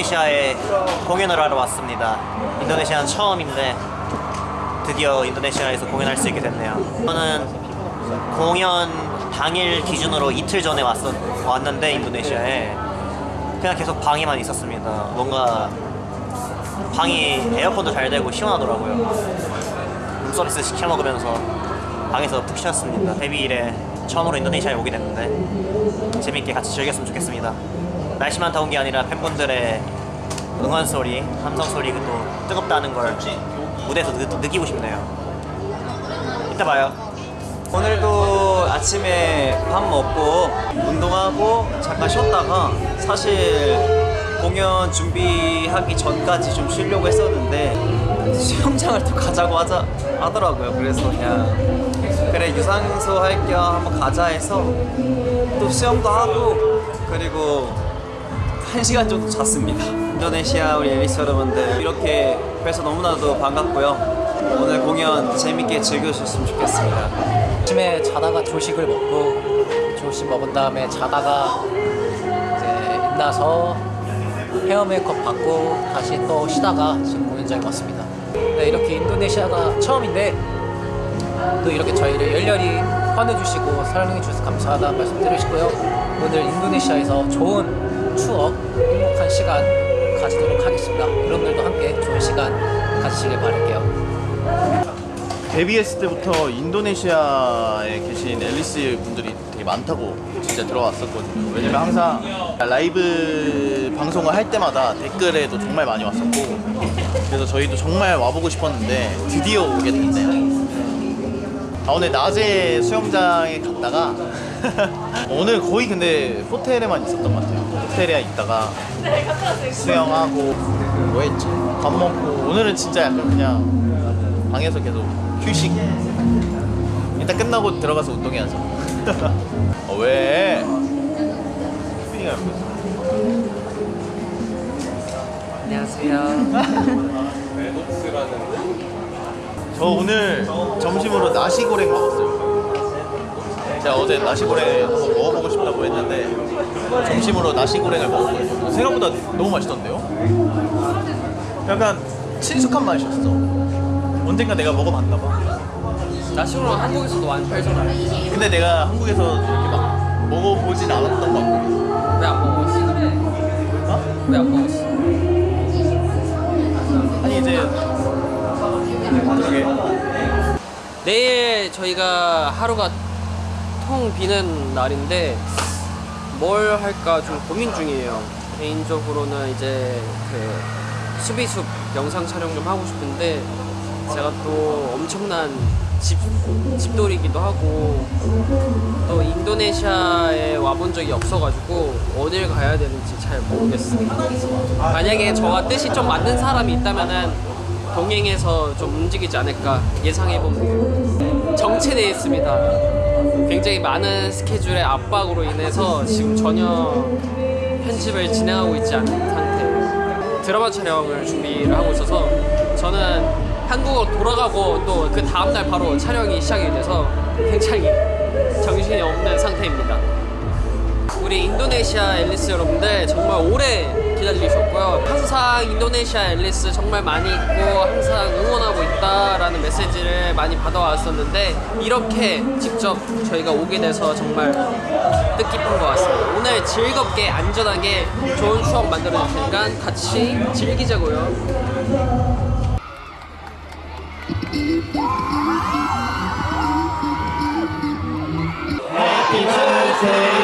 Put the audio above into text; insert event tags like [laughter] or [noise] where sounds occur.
인도네시아에 공연을 하러 왔습니다. 인도네시아는 처음인데 드디어 인도네시아에서 공연할 수 있게 됐네요. 저는 공연 당일 기준으로 이틀 전에 왔었, 왔는데 인도네시아에 그냥 계속 방에만 있었습니다. 뭔가 방이 에어컨도 잘 되고 시원하더라고요. 룸서비스 시켜 먹으면서 방에서 푹 쉬었습니다. 데뷔 일에 처음으로 인도네시아에 오게 됐는데 재밌게 같이 즐겼으면 좋겠습니다. 날씨만 더운 게 아니라 팬분들의 응원 소리, 함성 소리 또 뜨겁다는 걸 무대에서 느, 느끼고 싶네요. 이따 봐요. 오늘도 아침에 밥 먹고 운동하고 잠깐 쉬었다가 사실 공연 준비하기 전까지 좀 쉬려고 했었는데 수영장을 또 가자고 하자, 하더라고요. 그래서 그냥 그래 유산소 할 겸 한번 가자 해서 또 수영도 하고 그리고 한 시간 정도 잤습니다. 인도네시아 우리 앨리스 여러분들 이렇게 뵈서 너무나도 반갑고요. 오늘 공연 재밌게 즐겨주셨으면 좋겠습니다. 아침에 자다가 조식을 먹고 조식 먹은 다음에 자다가 이제 일어나서 헤어 메이크업 받고 다시 또 쉬다가 지금 공연장에 왔습니다. 네, 이렇게 인도네시아가 처음인데 또 이렇게 저희를 열렬히 환해주시고 사랑해 주셔서 감사하다는 말씀 드리시고요. 오늘 인도네시아에서 좋은 추억, 행복한 시간 가지도록 하겠습니다. 여러분들도 함께 좋은 시간 가지시길 바랄게요. 데뷔했을 때부터 인도네시아에 계신 앨리스 분들이 되게 많다고 진짜 들어왔었거든요. 왜냐면 항상 라이브 방송을 할 때마다 댓글에도 정말 많이 왔었고 그래서 저희도 정말 와보고 싶었는데 드디어 오게 됐네요. 아, 오늘 낮에 수영장에 갔다가 [laughs] 오늘 거의 근데 호텔에만 있었던 것 같아요. 호텔에 있다가 수영하고 뭐 했지? 밥 먹고 오늘은 진짜 약간 그냥 방에서 계속 휴식. 일단 끝나고 들어가서 운동해야죠. [laughs] 어, 왜? 휘핑이가 옆에 있어. 안녕하세요. [laughs] 저 오늘 점심으로 나시고랭 먹었어요. 제가 어제 나시고랭 한번 먹어보고 싶다고 했는데 점심으로 나시고랭을 먹었거든요. 생각보다 너무 맛있던데요? 약간 친숙한 맛이었어. 언젠가 내가 먹어봤나 봐. 나시고는 한국에서도 많이 팔잖아. 근데 내가 한국에서 이렇게 막 먹어보진 않았던 것 같고 왜안 먹었어? 어? 왜안 먹었어? 아니 이제 그러게 내일 저희가 하루가 통 비는 날인데 뭘 할까 좀 고민 중이에요. 개인적으로는 이제 그 수비숲 영상 촬영 좀 하고 싶은데 제가 또 엄청난 집, 집돌이기도 하고 또 인도네시아에 와본 적이 없어가지고 어딜 가야 되는지 잘 모르겠습니다. 만약에 저와 뜻이 좀 맞는 사람이 있다면은 동행해서 좀 움직이지 않을까 예상해봅니다. 정체되어 있습니다. 굉장히 많은 스케줄의 압박으로 인해서 지금 전혀 편집을 진행하고 있지 않은 상태. 드라마 촬영을 준비를 하고 있어서 저는 한국으로 돌아가고 또 그 다음날 바로 촬영이 시작이 돼서 굉장히 정신이 없는 상태입니다. 우리 인도네시아 앨리스 여러분들 정말 오래 기다리셨고요. 항상 인도네시아 앨리스 정말 많이 있고 항상 응원하고 있다라는 메시지를 많이 받아왔었는데 이렇게 직접 저희가 오게 돼서 정말 뜻깊은 것 같습니다. 오늘 즐겁게 안전하게 좋은 추억 만들어 줄 테니까 같이 즐기자고요. Happy birthday